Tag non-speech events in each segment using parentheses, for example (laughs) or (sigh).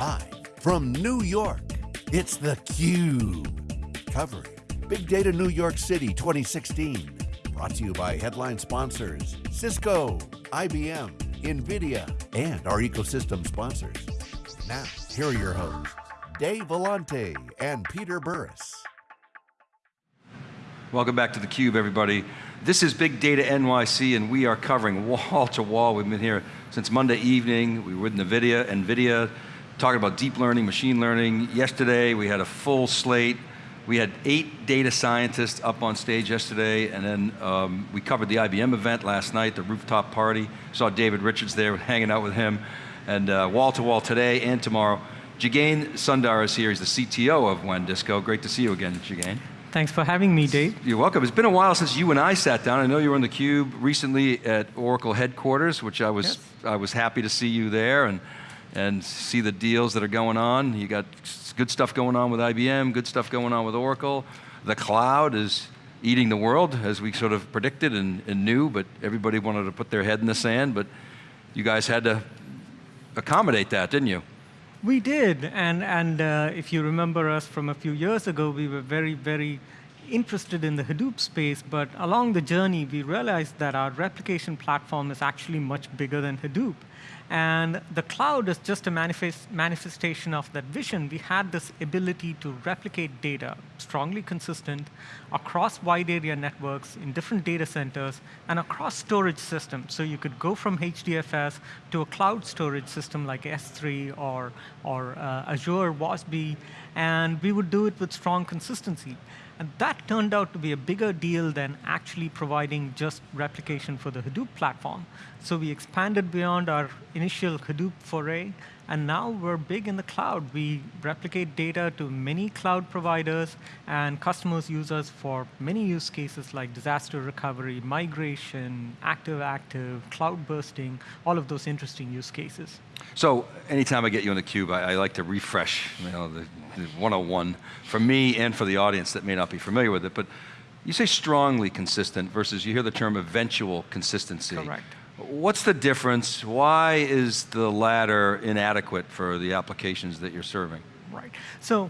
Live from New York, it's theCUBE. Covering Big Data New York City 2016. Brought to you by headline sponsors, Cisco, IBM, NVIDIA, and our ecosystem sponsors. Now, here are your hosts, Dave Vellante and Peter Burris. Welcome back to theCUBE, everybody. This is Big Data NYC, and we are covering wall to wall. We've been here since Monday evening. We were with NVIDIA, NVIDIA, talking about deep learning, machine learning. Yesterday, we had a full slate. We had eight data scientists up on stage yesterday, and then um, we covered the IBM event last night, the rooftop party. Saw David Richards there, (laughs) hanging out with him. And uh, wall to wall today and tomorrow. Jagane Sundar is here, he's the CTO of WANdisco. Great to see you again, Jagane. Thanks for having me, Dave. You're welcome. It's been a while since you and I sat down. I know you were on theCUBE recently at Oracle headquarters, which I was, yes. I was happy to see you there and, and see the deals that are going on. You got good stuff going on with IBM, good stuff going on with Oracle. The cloud is eating the world, as we sort of predicted and, and knew, but everybody wanted to put their head in the sand, but you guys had to accommodate that, didn't you? We did, and, and uh, if you remember us from a few years ago, we were very, very interested in the Hadoop space, but along the journey, we realized that our replication platform is actually much bigger than Hadoop. And the cloud is just a manifest, manifestation of that vision. We had this ability to replicate data, strongly consistent, across wide area networks in different data centers and across storage systems. So you could go from HDFS to a cloud storage system like S3 or, or uh, Azure WASB, and we would do it with strong consistency. And that turned out to be a bigger deal than actually providing just replication for the Hadoop platform. So we expanded beyond our initial Hadoop foray, and now we're big in the cloud. We replicate data to many cloud providers, and customers use us for many use cases like disaster recovery, migration, active-active, cloud bursting, all of those interesting use cases. So anytime I get you on the cube, I, I like to refresh you know, the, the 101 for me and for the audience that may not be familiar with it, but you say strongly consistent versus you hear the term eventual consistency. Correct. What's the difference? Why is the latter inadequate for the applications that you're serving? Right. So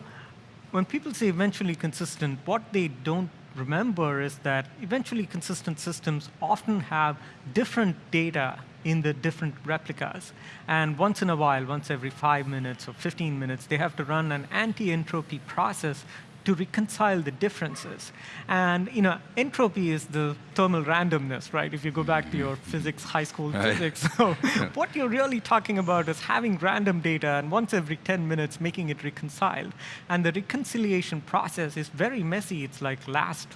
when people say eventually consistent, what they don't remember is that eventually consistent systems often have different data in the different replicas. And once in a while, once every five minutes or 15 minutes, they have to run an anti-entropy process to reconcile the differences. And you know, entropy is the thermal randomness, right? If you go back to your physics, high school right. physics. So yeah. (laughs) what you're really talking about is having random data and once every 10 minutes making it reconciled. And the reconciliation process is very messy. It's like last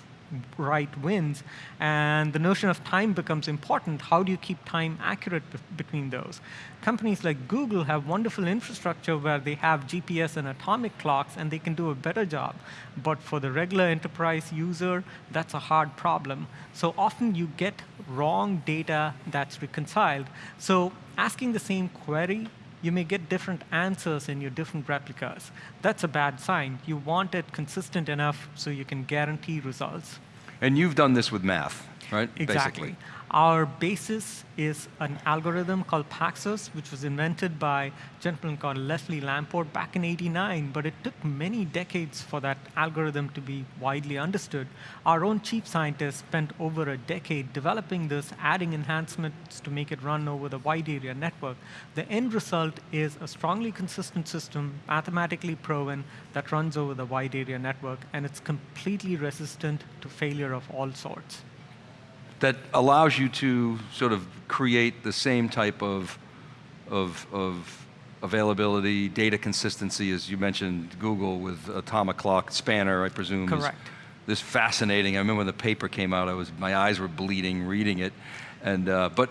right wins, and the notion of time becomes important. How do you keep time accurate between those? Companies like Google have wonderful infrastructure where they have GPS and atomic clocks, and they can do a better job. But for the regular enterprise user, that's a hard problem. So often you get wrong data that's reconciled. So asking the same query you may get different answers in your different replicas. That's a bad sign. You want it consistent enough so you can guarantee results. And you've done this with math, right? Exactly. Basically. Our basis is an algorithm called Paxos, which was invented by a gentleman called Leslie Lamport back in 89, but it took many decades for that algorithm to be widely understood. Our own chief scientist spent over a decade developing this, adding enhancements to make it run over the wide area network. The end result is a strongly consistent system, mathematically proven, that runs over the wide area network, and it's completely resistant to failure of all sorts that allows you to sort of create the same type of, of, of availability, data consistency, as you mentioned, Google with Atomic Clock, Spanner, I presume. Correct. this fascinating. I remember when the paper came out, I was, my eyes were bleeding reading it. And, uh, but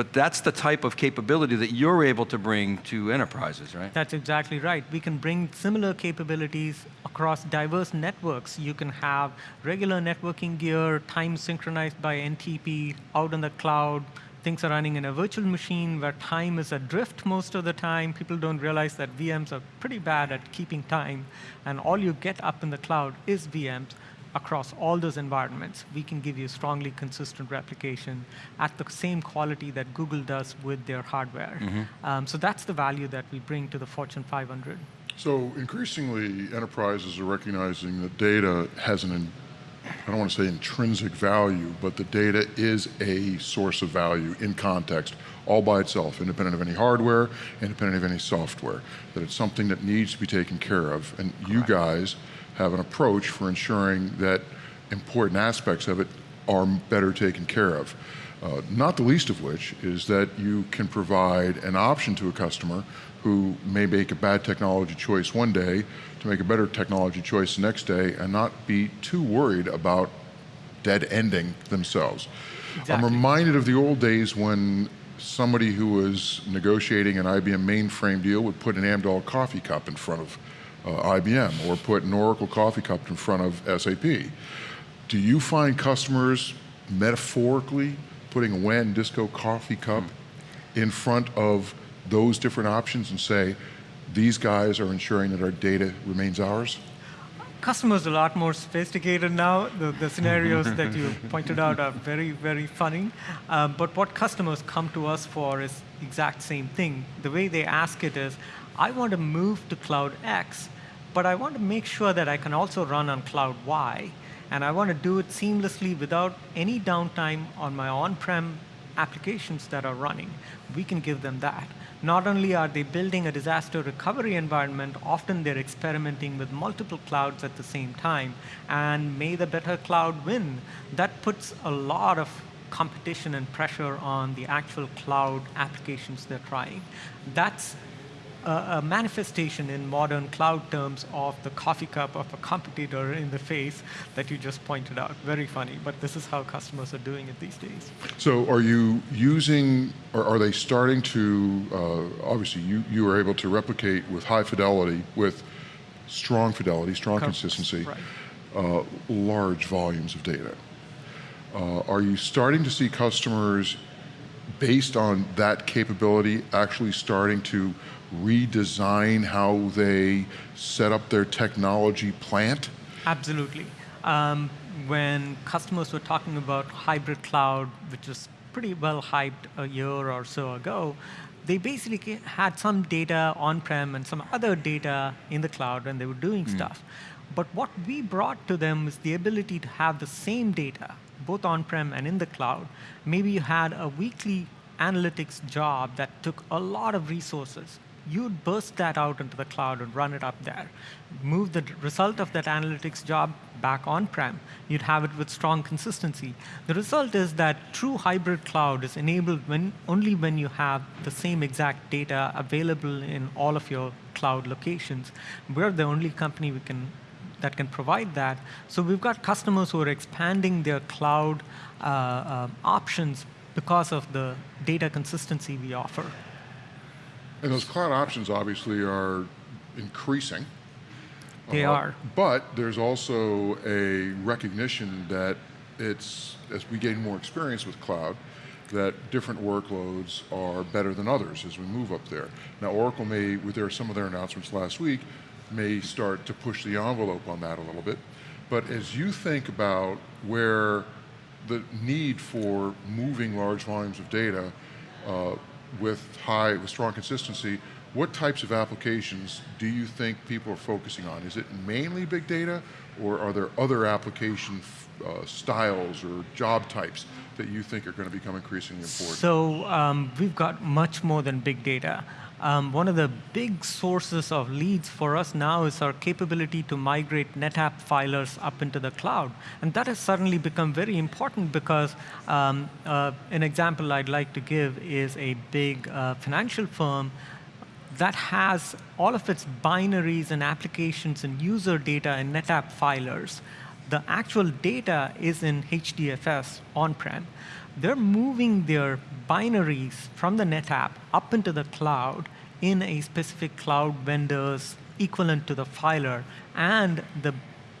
but that's the type of capability that you're able to bring to enterprises, right? That's exactly right. We can bring similar capabilities across diverse networks. You can have regular networking gear, time synchronized by NTP, out in the cloud, things are running in a virtual machine where time is adrift most of the time. People don't realize that VMs are pretty bad at keeping time, and all you get up in the cloud is VMs across all those environments, we can give you strongly consistent replication at the same quality that Google does with their hardware. Um, so that's the value that we bring to the Fortune 500. So increasingly, enterprises are recognizing that data has an, in- I don't want to say intrinsic value, but the data is a source of value in context, all by itself, independent of any hardware, independent of any software. That it's something that needs to be taken care of. And you guys have an approach for ensuring that important aspects of it are better taken care of. Uh, not the least of which is that you can provide an option to a customer who may make a bad technology choice one day to make a better technology choice the next day and not be too worried about dead ending themselves. I'm reminded of the old days when somebody who was negotiating an IBM mainframe deal would put an Amdahl coffee cup in front of uh, IBM or put an Oracle coffee cup in front of SAP. Do you find customers metaphorically putting a WANdisco coffee cup in front of those different options and say, these guys are ensuring that our data remains ours? Customers are a lot more sophisticated now. The, the scenarios (laughs) that you pointed out are very, very funny. Um, but what customers come to us for is exact same thing. The way they ask it is, I want to move to cloud X, but I want to make sure that I can also run on cloud Y. And I want to do it seamlessly without any downtime on my on-prem applications that are running. We can give them that. Not only are they building a disaster recovery environment, often they're experimenting with multiple clouds at the same time, and may the better cloud win. That puts a lot of competition and pressure on the actual cloud applications they're trying. That's a, a manifestation in modern cloud terms of the coffee cup of a competitor in the face that you just pointed out. Very funny, but this is how customers are doing it these days. So are you using, or are they starting to, uh, obviously you, you are able to replicate with high fidelity, with strong fidelity, strong Correct. consistency, Right. uh, large volumes of data. Uh, are you starting to see customers, based on that capability, actually starting to redesign how they set up their technology plant? Absolutely. Um, when customers were talking about hybrid cloud, which was pretty well hyped a year or so ago, they basically had some data on-prem and some other data in the cloud, and they were doing stuff. But what we brought to them is the ability to have the same data, both on-prem and in the cloud. Maybe you had a weekly analytics job that took a lot of resources you'd burst that out into the cloud and run it up there. Move the result of that analytics job back on-prem. You'd have it with strong consistency. The result is that true hybrid cloud is enabled when, only when you have the same exact data available in all of your cloud locations. We're the only company we can that can provide that. So we've got customers who are expanding their cloud uh, uh, options because of the data consistency we offer. And those cloud options obviously are increasing. They Uh, are. But there's also a recognition that it's, as we gain more experience with cloud, that different workloads are better than others as we move up there. Now Oracle may, with their, some of their announcements last week, may start to push the envelope on that a little bit. But as you think about where the need for moving large volumes of data uh, with high, with strong consistency, what types of applications do you think people are focusing on? Is it mainly big data, or are there other application uh, styles or job types that you think are going to become increasingly important? So um, we've got much more than big data. Um, one of the big sources of leads for us now is our capability to migrate NetApp filers up into the cloud. And that has suddenly become very important because um, uh, an example I'd like to give is a big uh, financial firm that has all of its binaries and applications and user data in NetApp filers. The actual data is in HDFS on-prem. They're moving their binaries from the NetApp up into the cloud in a specific cloud vendor's equivalent to the filer, and the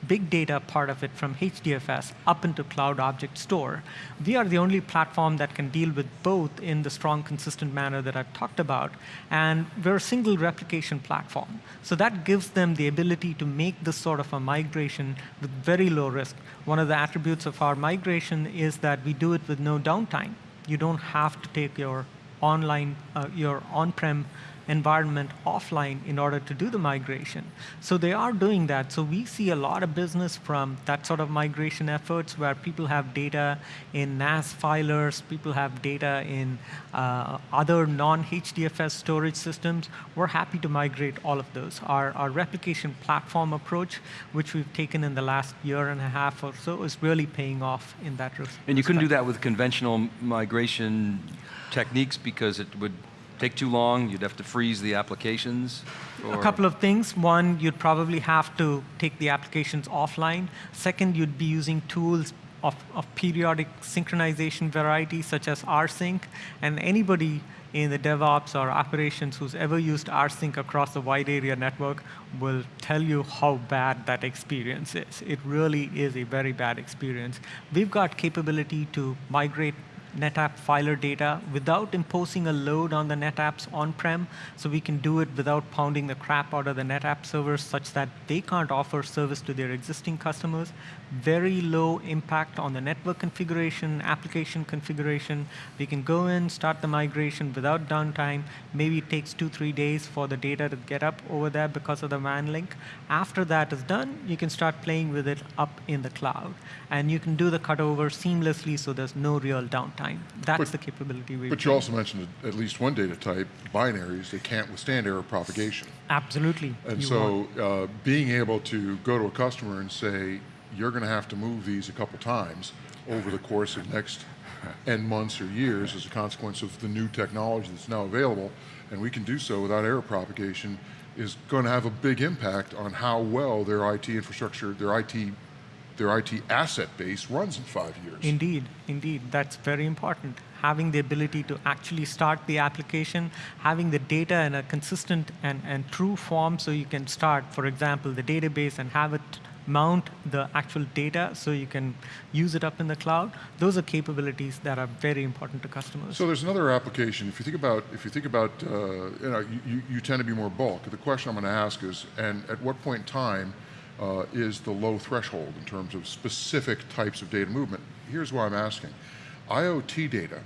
big data part of it from HDFS up into Cloud Object Store. We are the only platform that can deal with both in the strong, consistent manner that I've talked about. And we're a single replication platform. So that gives them the ability to make this sort of a migration with very low risk. One of the attributes of our migration is that we do it with no downtime. You don't have to take your online, uh, your on-prem environment offline in order to do the migration. So they are doing that. So we see a lot of business from that sort of migration efforts where people have data in NAS filers, people have data in uh, other non-HDFS storage systems. We're happy to migrate all of those. Our, our replication platform approach, which we've taken in the last year and a half or so, is really paying off in that respect. And you couldn't do that with conventional migration techniques because it would take too long? You'd have to freeze the applications? Or? A couple of things. One, you'd probably have to take the applications offline. Second, you'd be using tools of, of periodic synchronization variety, such as rsync. And anybody in the DevOps or operations who's ever used rsync across a wide area network will tell you how bad that experience is. It really is a very bad experience. We've got capability to migrate NetApp filer data without imposing a load on the NetApps on-prem. So we can do it without pounding the crap out of the NetApp servers such that they can't offer service to their existing customers. Very low impact on the network configuration, application configuration. We can go in, start the migration without downtime. Maybe it takes two, three days for the data to get up over there because of the WAN link. After that is done, you can start playing with it up in the cloud. And you can do the cutover seamlessly so there's no real downtime. That's but, the capability we But you also mentioned at least one data type, binaries, they can't withstand error propagation. Absolutely. And so uh, being able to go to a customer and say, you're going to have to move these a couple times over the course of next (laughs) N months or years as a consequence of the new technology that's now available, and we can do so without error propagation, is going to have a big impact on how well their IT infrastructure, their IT their IT asset base runs in five years. Indeed, indeed, that's very important. Having the ability to actually start the application, having the data in a consistent and, and true form so you can start, for example, the database and have it mount the actual data so you can use it up in the cloud. Those are capabilities that are very important to customers. So there's another application. If you think about, if you think about, uh, you know, you, you tend to be more bulk. The question I'm going to ask is, and at what point in time uh, is the low threshold in terms of specific types of data movement. Here's why I'm asking. IoT data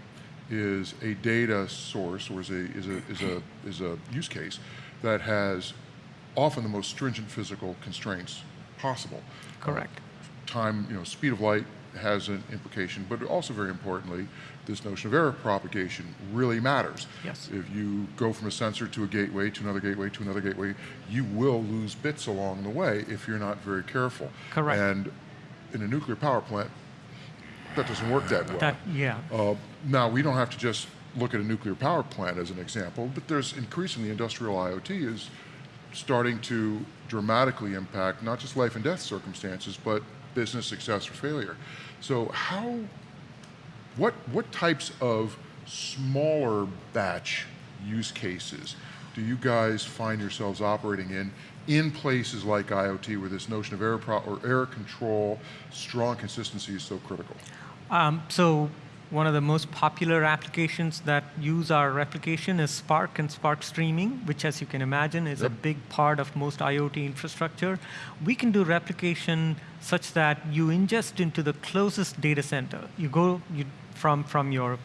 is a data source or is a, is a, is a, is a use case that has often the most stringent physical constraints possible. Correct. Uh, time, you know, speed of light has an implication, but also very importantly, this notion of error propagation really matters. Yes. If you go from a sensor to a gateway, to another gateway, to another gateway, you will lose bits along the way if you're not very careful. Correct. And in a nuclear power plant, that doesn't work that well. That, yeah. Uh, now, we don't have to just look at a nuclear power plant as an example, but there's increasingly industrial IoT is starting to dramatically impact not just life and death circumstances, but business success or failure. So how what, what types of smaller batch use cases do you guys find yourselves operating in in places like IoT where this notion of error, or error control, strong consistency is so critical? Um, so one of the most popular applications that use our replication is Spark and Spark Streaming, which as you can imagine is yep. a big part of most IoT infrastructure. We can do replication such that you ingest into the closest data center. You go, you from, from your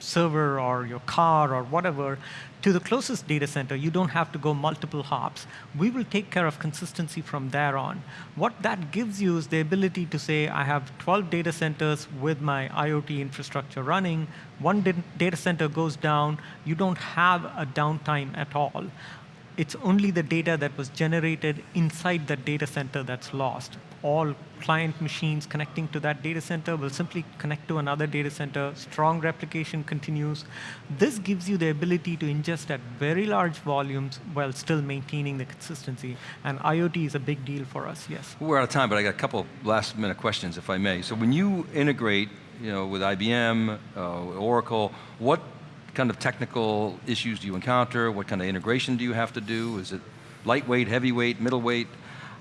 server or your car or whatever to the closest data center, you don't have to go multiple hops. We will take care of consistency from there on. What that gives you is the ability to say, I have 12 data centers with my IoT infrastructure running. One data center goes down. You don't have a downtime at all. It's only the data that was generated inside that data center that's lost all client machines connecting to that data center will simply connect to another data center. Strong replication continues. This gives you the ability to ingest at very large volumes while still maintaining the consistency. And IoT is a big deal for us, yes. We're out of time, but I got a couple last minute questions, if I may. So when you integrate you know, with IBM, uh, Oracle, what kind of technical issues do you encounter? What kind of integration do you have to do? Is it lightweight, heavyweight, middleweight?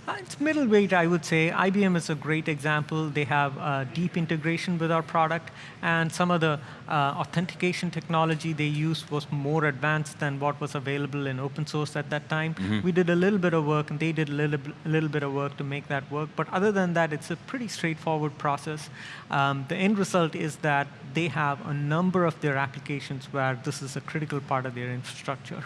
Uh, It's middleweight, I would say. IBM is a great example. They have uh, deep integration with our product, and some of the uh, authentication technology they used was more advanced than what was available in open source at that time. We did a little bit of work, and they did a little, little bit of work to make that work. But other than that, it's a pretty straightforward process. Um, the end result is that they have a number of their applications where this is a critical part of their infrastructure.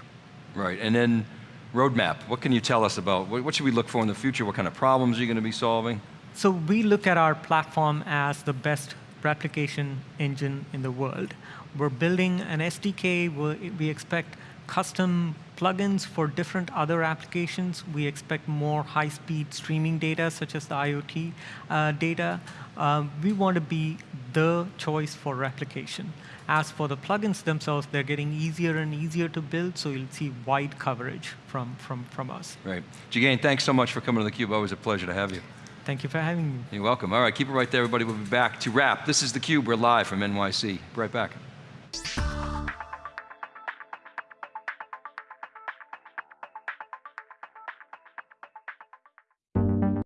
Right, and then roadmap. What can you tell us about, what, should we look for in the future? What kind of problems are you going to be solving? So we look at our platform as the best replication engine in the world. We're building an SDK. We expect custom plugins for different other applications. We expect more high-speed streaming data, such as the IoT uh, data. Um, we want to be the choice for replication. As for the plugins themselves, they're getting easier and easier to build, so you'll see wide coverage from, from, from us. Right. Jagane, thanks so much for coming to theCUBE. Always a pleasure to have you. Thank you for having me. You're welcome. All right, keep it right there, everybody. We'll be back to wrap. This is theCUBE. We're live from NYC. Be right back.